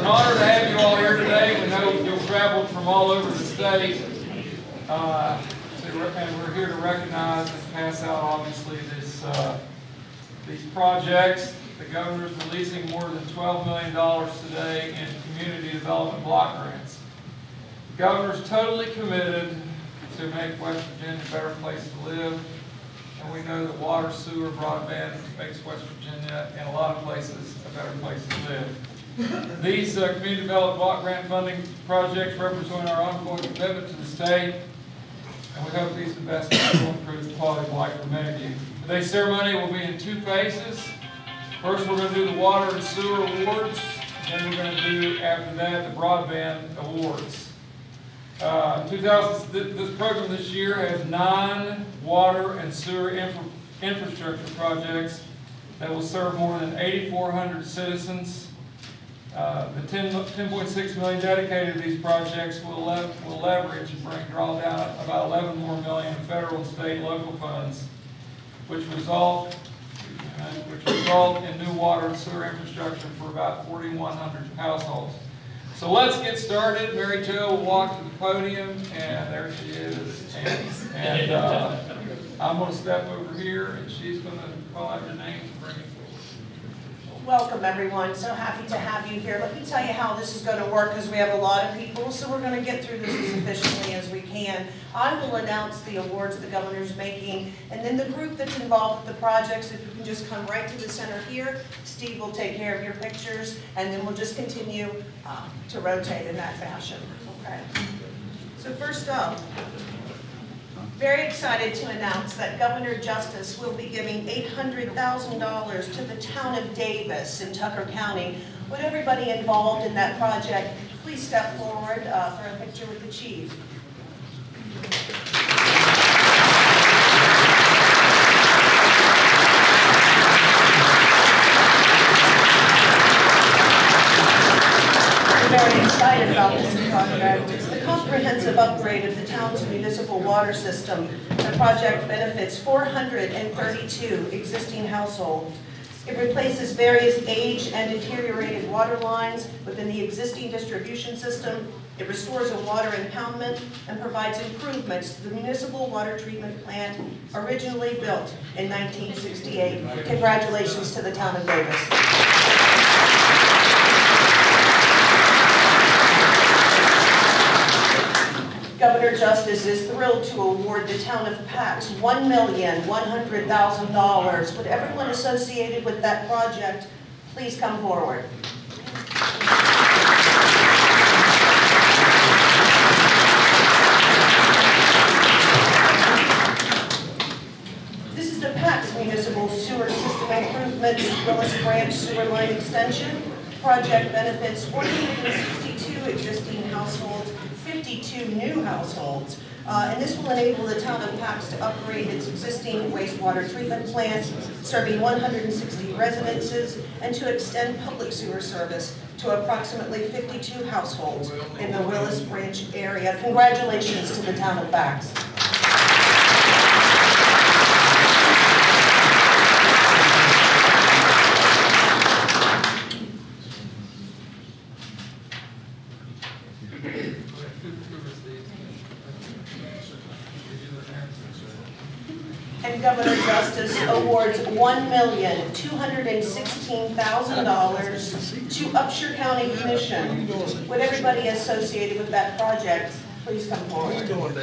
an honor to have you all here today. We know you've traveled from all over the state. uh, And we're here to recognize and pass out, obviously, this, uh, these projects. The governor's releasing more than $12 million today in community development block grants. The governor's totally committed to make West Virginia a better place to live. And we know that water, sewer, broadband makes West Virginia, in a lot of places, a better place to live. These uh, community development block grant funding projects represent our ongoing commitment to the state, and we hope these investments will improve the quality of life for many of you. Today's ceremony will be in two phases. First, we're gonna do the water and sewer awards, and then we're gonna do, after that, the broadband awards. Uh, 2000, th- this program this year has nine water and sewer infra- infrastructure projects that will serve more than 8,400 citizens. Uh, The 10 10.6 million dedicated to these projects will le- will leverage and bring, draw down about 11 more million in federal state and local funds, which result, which result in new water and sewer infrastructure for about 4,100 households. So let's get started. Mary Jo will walk to the podium, and there she is. And- And uh, I'm going to step over here, and she's going to call out your name and bring it forward. Welcome, everyone. So happy to have you here. Let me tell you how this is going to work, because we have a lot of people, so we're going to get through this as efficiently as we can. I will announce the awards the governor's making, and then the group that's involved with the projects, if you can just come right to the center here, Steve will take care of your pictures, and then we'll just continue uh, to rotate in that fashion, okay? So first up, very excited to announce that Governor Justice will be giving $800,000 to the town of Davis in Tucker County. Would everybody involved in that project please step forward uh, for a picture with the chief? Very excited about this comprehensive upgrade of the town's municipal water system. The project benefits 432 existing households. It replaces various aged and deteriorated water lines within the existing distribution system. It restores a water impoundment and provides improvements to the municipal water treatment plant originally built in 1968. Congratulations to the town of Davis. Governor Justice is thrilled to award the town of Pax $1,100,000. Would everyone associated with that project please come forward? This is the Pax Municipal Sewer System Improvement Willis Branch Sewer Line Extension. Project benefits 162 existing households, 52 new households. Uh, And this will enable the town of Pax to upgrade its existing wastewater treatment plants, serving 160 residences, and to extend public sewer service to approximately 52 households in the Willis Branch area. Congratulations to the town of Pax. And Governor Justice awards $1,216,000 to Upshur County Commission. Would everybody associated with that project please come forward? down?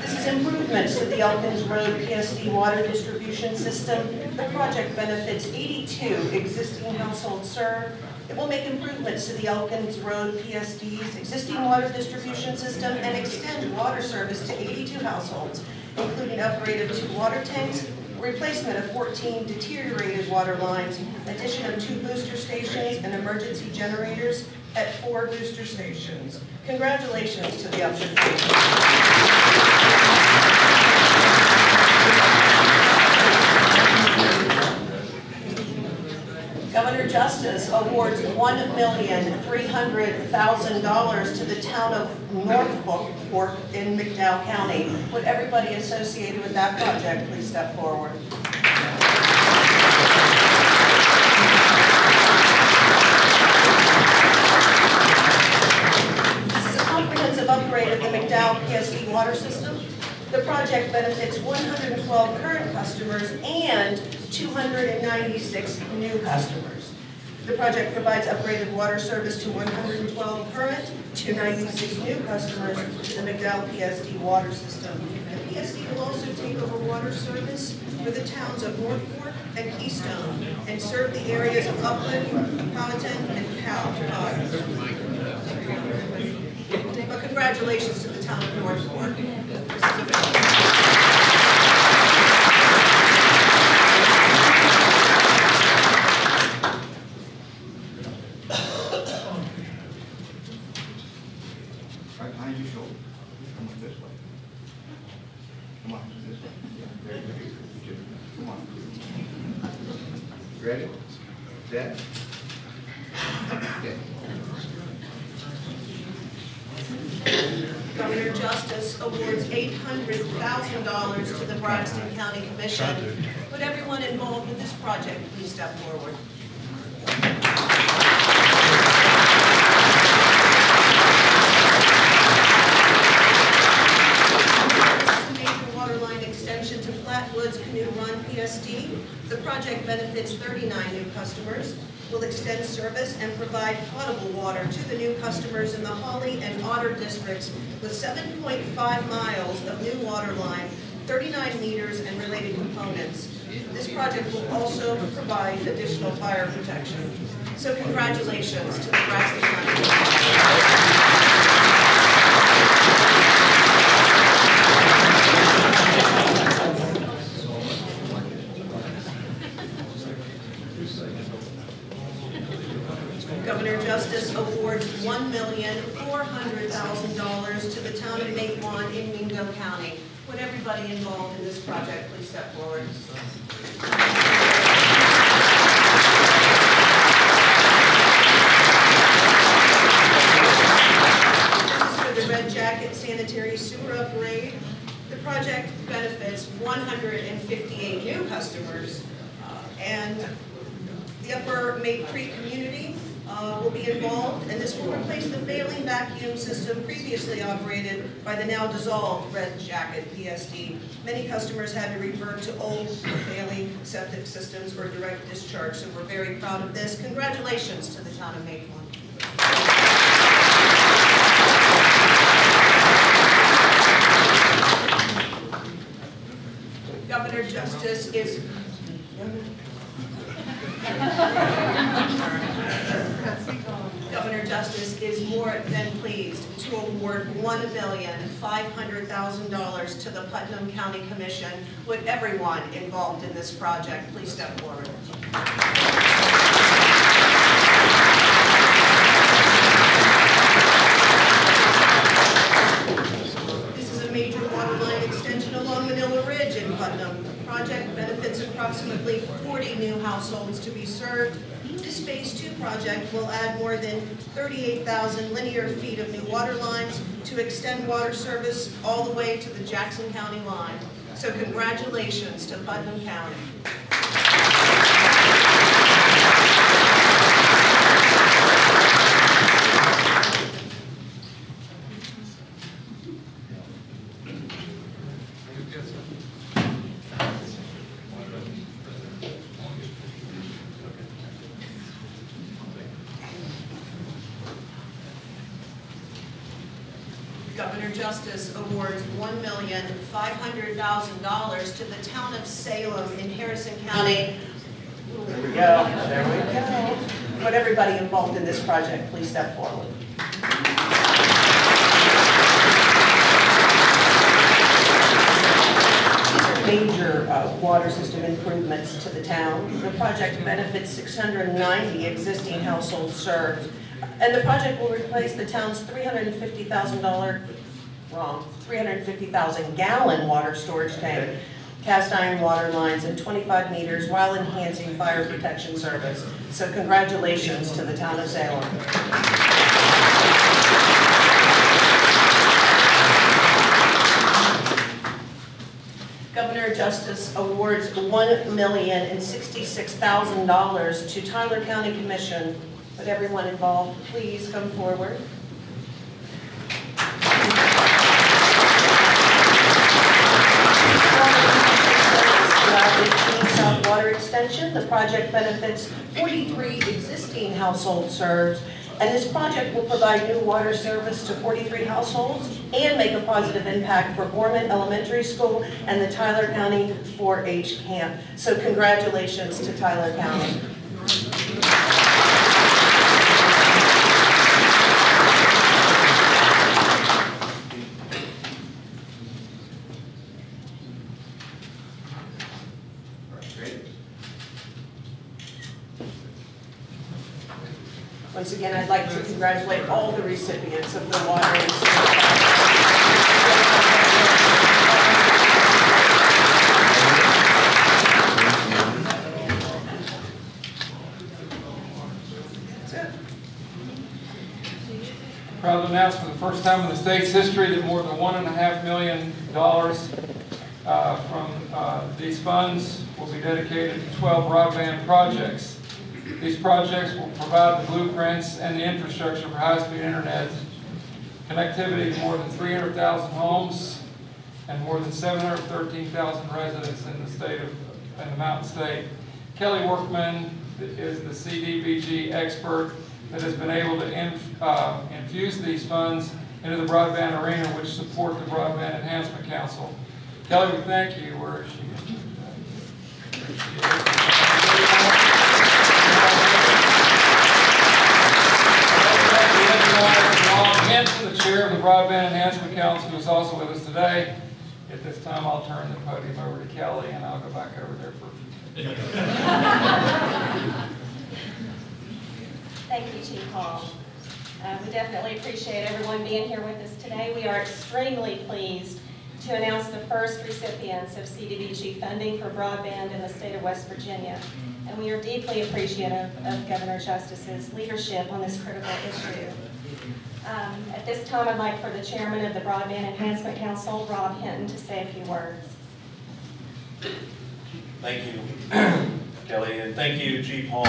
This is improvements to the Elkins Road PSD water distribution system. The project benefits 82 existing households served. It will make improvements to the Elkins Road PSD's existing water distribution system and extend water service to 82 households, including upgrade of two water tanks, replacement of 14 deteriorated water lines, addition of two booster stations and emergency generators at four booster stations. Congratulations to the Upshur County. Governor Justice awards $1 one million, three hundred thousand dollars to the town of North Fork in McDowell County. Would everybody associated with that project please step forward? This is a comprehensive upgrade of the McDowell PSD water system. The project benefits 112 current customers and 296 new customers. Project provides upgraded water service to 112 current, 296 new customers to the McDowell PSD water system. The PSD will also take over water service for the towns of North Fork and Keystone and serve the areas of Upland, Powhatan, and Powell. But congratulations to the town of North Fork. This is a- Right behind your shoulder. Come on this way. Come on, this way. Yeah, very good. Good. Come on. Ready? Set? Okay. Governor Justice awards $800,000 to the Braxton County Commission. Would everyone involved with this project please step forward? This is a major water line extension to Flatwoods Canoe Run PSD. The project benefits 39 new customers, will extend service and provide potable water to the new customers in the Holly and Otter districts with 7.5 miles of new water line, 39 meters and related components. This project will also provide additional fire protection. So congratulations to the Braxton County. Governor Justice awards one million, four hundred thousand dollars to the town of Matewan in Mingo County. Would everybody involved in this project please step forward? For the Red Jacket Sanitary Sewer Upgrade. The project benefits one hundred and fifty-eight new customers, uh, and the Upper Mate Creek community uh, will be involved, and this will replace the failing vacuum system previously operated by the now dissolved Red Jacket PSD. Many customers had to revert to old failing septic systems for direct discharge, so we're very proud of this. Congratulations to the town of Maplewood. Governor Justice is Governor Justice is more than pleased to award one million five hundred thousand dollars to the Putnam County Commission. Would everyone involved in this project please step forward? This is a major water line extension along Manila Ridge in Putnam. The project benefits approximately 40 new households to be served. This Phase 2 project will add more than 38,000 linear feet of new water lines to extend water service all the way to the Jackson County line. So congratulations to Putnam County. $100,000 to the town of Salem in Harrison County. There we go, there we go. Would everybody involved in this project please step forward? major uh, water system improvements to the town. The project benefits 690 existing households served, and the project will replace the town's $350,000 wrong, 350,000 gallon water storage tank cast iron water lines and 25 meters while enhancing fire protection service. So congratulations to the town of Salem. Governor Justice awards $1,066,000 to Tyler County Commission. Would everyone involved please come forward? The project benefits 43 existing household serves, and this project will provide new water service to 43 households and make a positive impact for Boreman Elementary School and the Tyler County 4-H camp. So congratulations to Tyler County. Great. Once again, I'd like to congratulate all the recipients of the water and. Proud to announce for the first time in the state's history that more than one and a half million dollars uh, from uh, these funds will be dedicated to 12 broadband projects. These projects will provide the blueprints and the infrastructure for high-speed internet connectivity to more than 300,000 homes and more than 713,000 residents in the state of, in the Mountain State. Kelly Workman is the CDBG expert that has been able to inf- uh, infuse these funds into the broadband arena, which support the Broadband Enhancement Council. Kelly, we thank you. Where is she? Rob Hinton, the chair of the Broadband Enhancement Council, who is also with us today. At this time, I'll turn the podium over to Kelly, and I'll go back over there for a few minutes. Thank you, Chief Hall. Uh, We definitely appreciate everyone being here with us today. We are extremely pleased to announce the first recipients of CDBG funding for broadband in the state of West Virginia. And we are deeply appreciative of Governor Justice's leadership on this critical issue. Um, At this time, I'd like for the chairman of the Broadband Enhancement Council, Rob Hinton, to say a few words. Thank you, Kelly, and thank you, Chief Hall.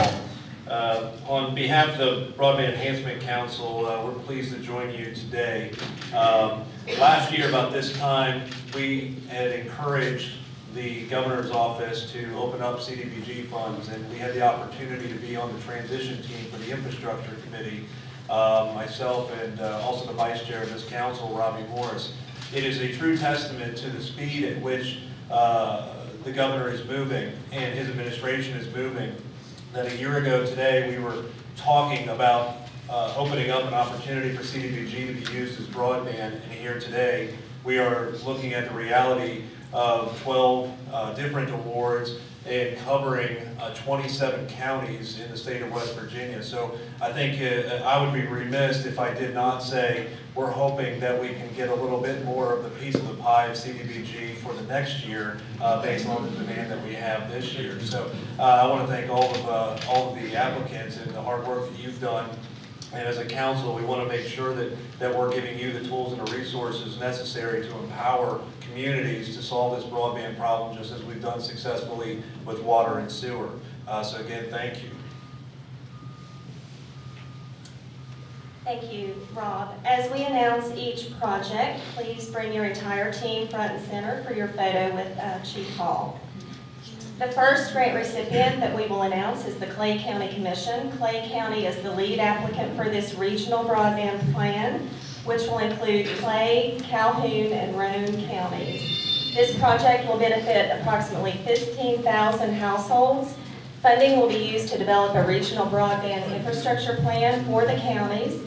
Uh, On behalf of the Broadband Enhancement Council, uh, we're pleased to join you today. Um, Last year, about this time, we had encouraged the governor's office to open up CDBG funds, and we had the opportunity to be on the transition team for the infrastructure committee, uh, myself and uh, also the vice chair of this council, Robbie Morris. It is a true testament to the speed at which uh, the governor is moving and his administration is moving, that a year ago today, we were talking about uh, opening up an opportunity for CDBG to be used as broadband, and here today, we are looking at the reality of 12 uh, different awards and covering uh, 27 counties in the state of West Virginia. So I think uh, I would be remiss if I did not say, we're hoping that we can get a little bit more of the piece of the pie of CDBG for the next year, uh, based on the demand that we have this year. So uh, I want to thank all of, uh, all of the applicants and the hard work that you've done and as a council, we want to make sure that, that we're giving you the tools and the resources necessary to empower communities to solve this broadband problem, just as we've done successfully with water and sewer. Uh, so again, thank you. Thank you, Rob. As we announce each project, please bring your entire team front and center for your photo with uh, Chief Hall. The first grant recipient that we will announce is the Clay County Commission. Clay County is the lead applicant for this regional broadband plan, which will include Clay, Calhoun, and Roane counties. This project will benefit approximately 15,000 households. Funding will be used to develop a regional broadband infrastructure plan for the counties.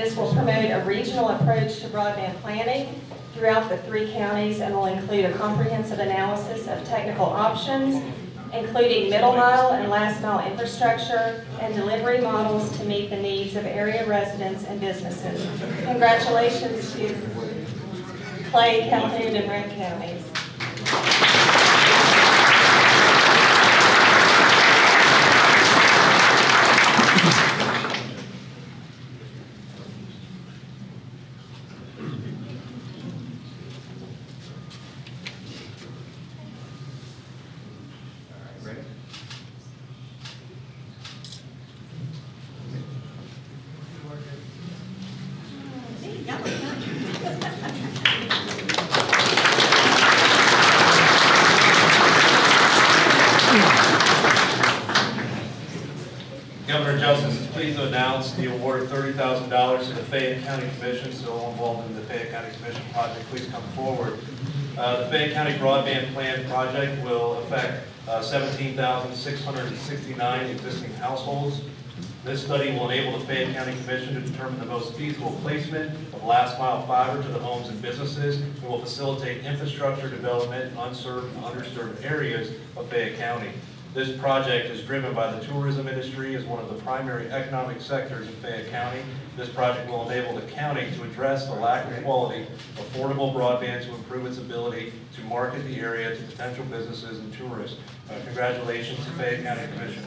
This will promote a regional approach to broadband planning throughout the three counties and will include a comprehensive analysis of technical options, including middle mile and last mile infrastructure and delivery models to meet the needs of area residents and businesses. Congratulations to Clay, Calhoun, and Roane counties. Governor Justice is pleased to announce the award of $30,000 to the Fayette County Commission, so all involved in the Fayette County Commission project, please come forward. Uh, the Fayette County Broadband Plan project will affect uh, 17,669 existing households this study will enable the Fayette County Commission to determine the most feasible placement of last mile fiber to the homes and businesses, and will facilitate infrastructure development in unserved and underserved areas of Fayette County. This project is driven by the tourism industry as one of the primary economic sectors in Fayette County. This project will enable the county to address the lack of quality, affordable broadband to improve its ability to market the area to potential businesses and tourists. Uh, Congratulations to Fayette County Commission.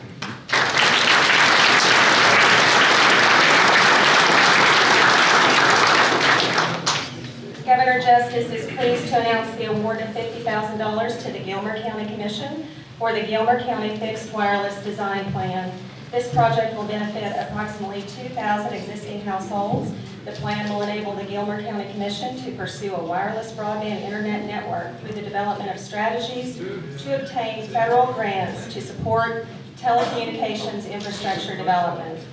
Governor Justice is pleased to announce the award of $50,000 to the Gilmer County Commission for the Gilmer County Fixed Wireless Design Plan. This project will benefit approximately 2,000 existing households. The plan will enable the Gilmer County Commission to pursue a wireless broadband internet network through the development of strategies to obtain federal grants to support telecommunications infrastructure development.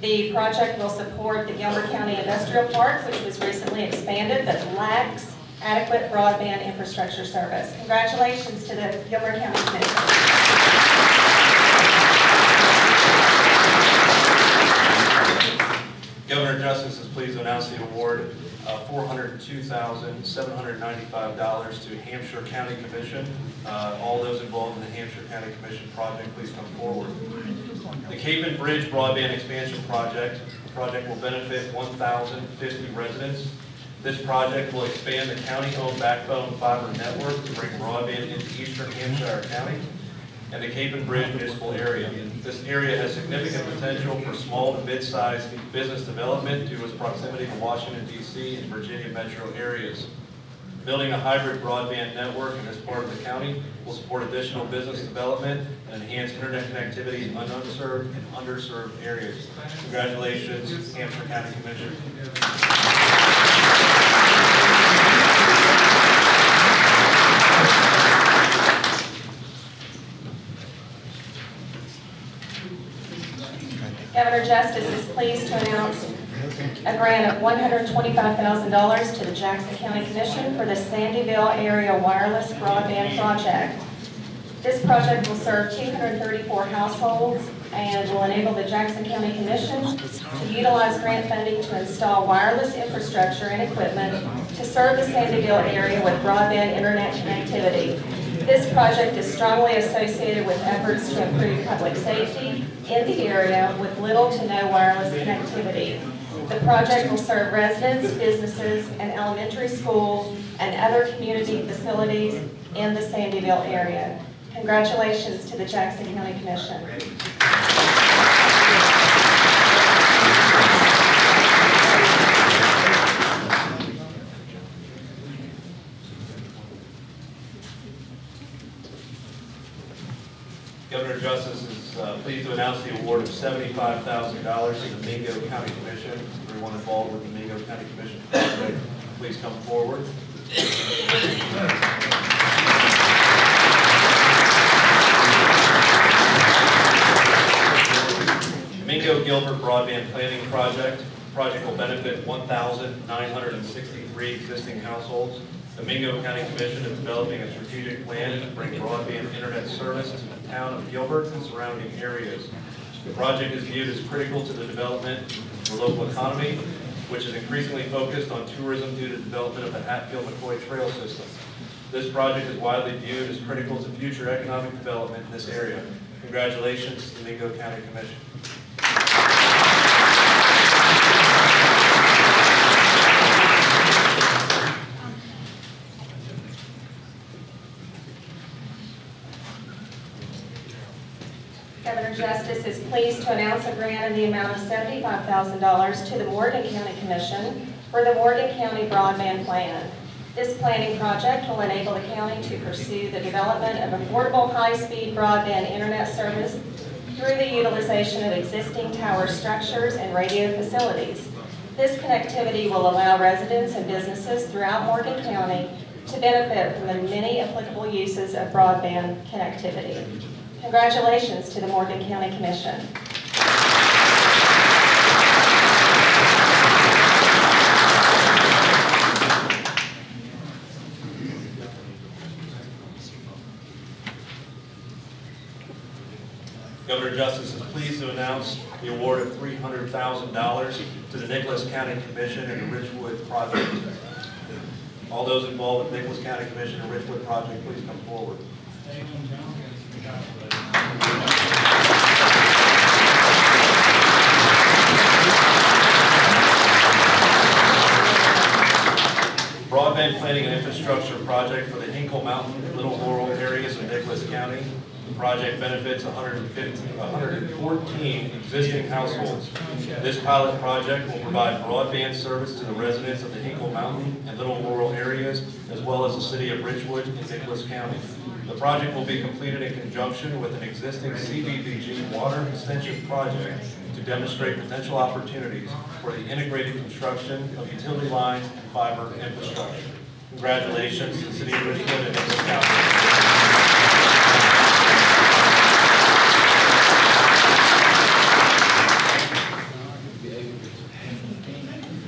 The project will support the Gilmer County Industrial Park, which was recently expanded but lacks adequate broadband infrastructure service. Congratulations to the Gilmer County Commission. Governor Justice is pleased to announce the award of $402,795 to Hampshire County Commission. Uh, All those involved in the Hampshire County Commission project, please come forward. The Capon Bridge Broadband Expansion Project, the project will benefit 1,050 residents. This project will expand the county-owned backbone fiber network to bring broadband into eastern Hampshire County and the Capon Bridge municipal area. This area has significant potential for small to mid-sized business development due to its proximity to Washington DC and Virginia metro areas. Building a hybrid broadband network in this part of the county will support additional business development and enhance internet connectivity in unserved and underserved areas. Congratulations, Hampshire County Commission. Governor Justice is pleased to announce a grant of $125,000 to the Jackson County Commission for the Sandyville Area Wireless Broadband Project. This project will serve 234 households and will enable the Jackson County Commission to utilize grant funding to install wireless infrastructure and equipment to serve the Sandyville area with broadband internet connectivity. This project is strongly associated with efforts to improve public safety in the area with little to no wireless connectivity. The project will serve residents, businesses, and elementary schools and other community facilities in the Sandyville area. Congratulations to the Jackson County Commission. Governor Justice is uh, pleased to announce the award of $75,000 to the Mingo County Commission. Everyone involved with the Mingo County Commission please come forward. Mingo Gilbert Broadband Planning Project. Project will benefit 1,963 existing households. The Mingo County Commission is developing a strategic plan to bring broadband internet service to the town of Gilbert and surrounding areas. The project is viewed as critical to the development the local economy, which is increasingly focused on tourism due to development of the Hatfield-McCoy Trail System. This project is widely viewed as critical to future economic development in this area. Congratulations to the Mingo County Commission. Justice is pleased to announce a grant in the amount of $75,000 to the Morgan County Commission for the Morgan County Broadband Plan. This planning project will enable the county to pursue the development of affordable, high-speed broadband internet service through the utilization of existing tower structures and radio facilities. This connectivity will allow residents and businesses throughout Morgan County to benefit from the many applicable uses of broadband connectivity. Congratulations to the Morgan County Commission. Governor Justice is pleased to announce the award of $300,000 to the Nicholas County Commission and the Richwood Project. All those involved with Nicholas County Commission and Richwood Project, please come forward. Broadband Planning and Infrastructure Project for the Hinkle Mountain Little Laurel areas of Nicholas County. The project benefits 115 114 existing households. This pilot project will provide broadband service to the residents of the Hinkle Mountain and Little Laurel areas, as well as the city of Richwood and Nicholas County. The project will be completed in conjunction with an existing CDBG water extension project to demonstrate potential opportunities for the integrated construction of utility lines and fiber infrastructure. Congratulations to the city of Richwood and Nicholas County.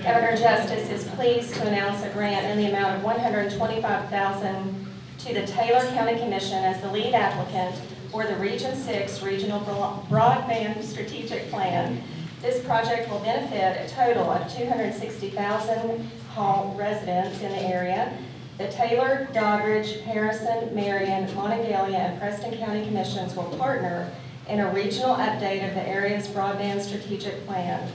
Governor Justice is pleased to announce a grant in the amount of 125,000 to the Taylor County Commission as the lead applicant for the Region 6 Regional Broadband Strategic Plan. This project will benefit a total of 260,000 home residents in the area. The Taylor, Doddridge, Harrison, Marion, Monongalia, and Preston County Commissions will partner in a regional update of the area's broadband strategic plan.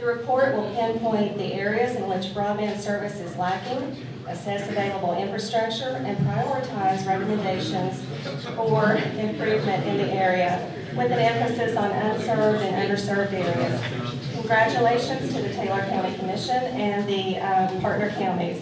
The report will pinpoint the areas in which broadband service is lacking, assess available infrastructure, and prioritize recommendations for improvement in the area, with an emphasis on unserved and underserved areas. Congratulations to the Taylor County Commission and the uh, partner counties.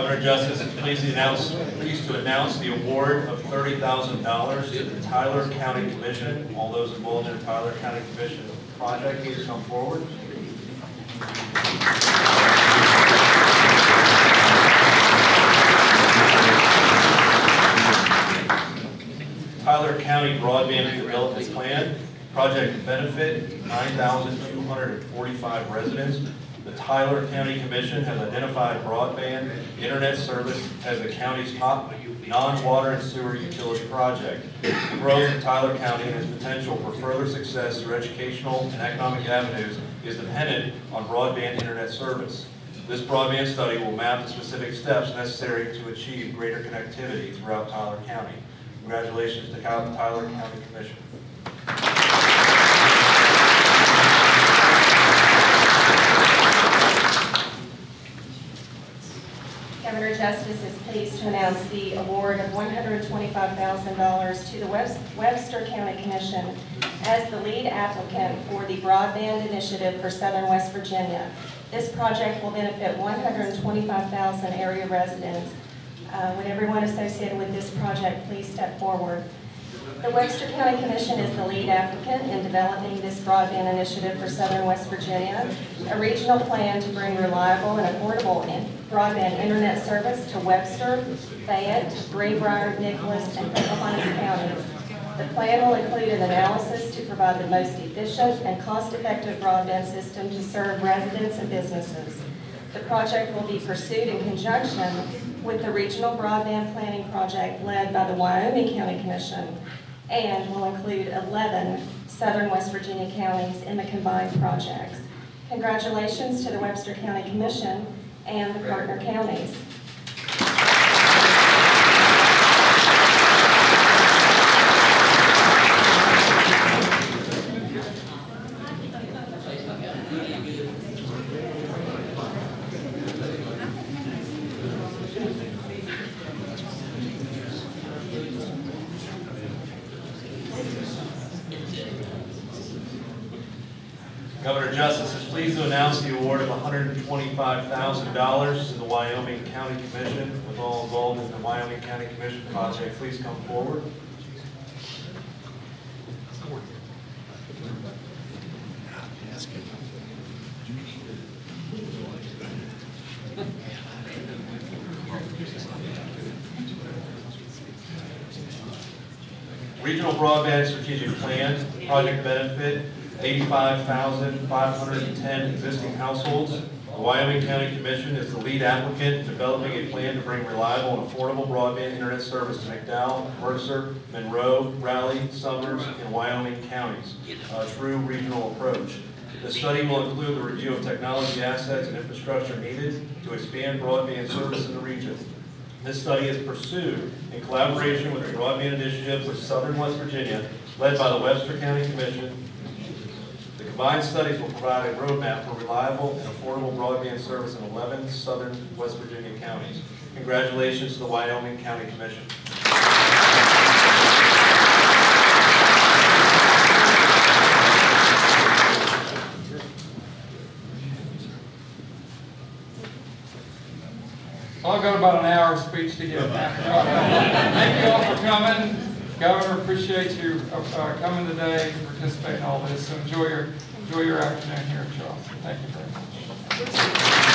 Governor Justice is pleased to announce, pleased to announce the award of $30,000 to the Tyler County Commission. All those involved in the Tyler County Commission project, please come forward. Tyler County Broadband Development Plan, project benefit 9,245 residents. The Tyler County Commission has identified broadband internet service as the county's top non-water and sewer utility project. The growth of Tyler County and its potential for further success through educational and economic avenues is dependent on broadband internet service. This broadband study will map the specific steps necessary to achieve greater connectivity throughout Tyler County. Congratulations to Tyler County Commission. Governor Justice is pleased to announce the award of $125,000 to the Webs- Webster County Commission as the lead applicant for the Broadband Initiative for Southern West Virginia. This project will benefit 125,000 area residents. Uh, Would everyone associated with this project please step forward? The Webster County Commission is the lead applicant in developing this broadband initiative for southern West Virginia, a regional plan to bring reliable and affordable broadband internet service to Webster, Fayette, Greenbrier, Nicholas, and Pocahontas counties. The plan will include an analysis to provide the most efficient and cost-effective broadband system to serve residents and businesses. The project will be pursued in conjunction with the Regional Broadband Planning Project led by the Wyoming County Commission and will include 11 southern West Virginia counties in the combined projects. Congratulations to the Webster County Commission and the partner counties. Governor Justice is pleased to announce the award of $125,000 to the Wyoming County Commission. With all involved in the Wyoming County Commission project, please come forward. Regional Broadband Strategic Plan, Project Benefit, 85,510 existing households. The Wyoming County Commission is the lead applicant in developing a plan to bring reliable and affordable broadband internet service to McDowell, Mercer, Monroe, Raleigh, Summers, and Wyoming counties. A true regional approach. The study will include the review of technology assets and infrastructure needed to expand broadband service in the region. This study is pursued in collaboration with the Broadband Initiative of Southern West Virginia, led by the Webster County Commission. Combined studies will provide a roadmap for reliable and affordable broadband service in 11 southern West Virginia counties. Congratulations to the Wyoming County Commission. I've got about an hour of speech to give. Thank you all for coming. Governor, appreciate you uh, coming today to participate in all this. So enjoy your, enjoy your afternoon here in Charleston. Thank you very much.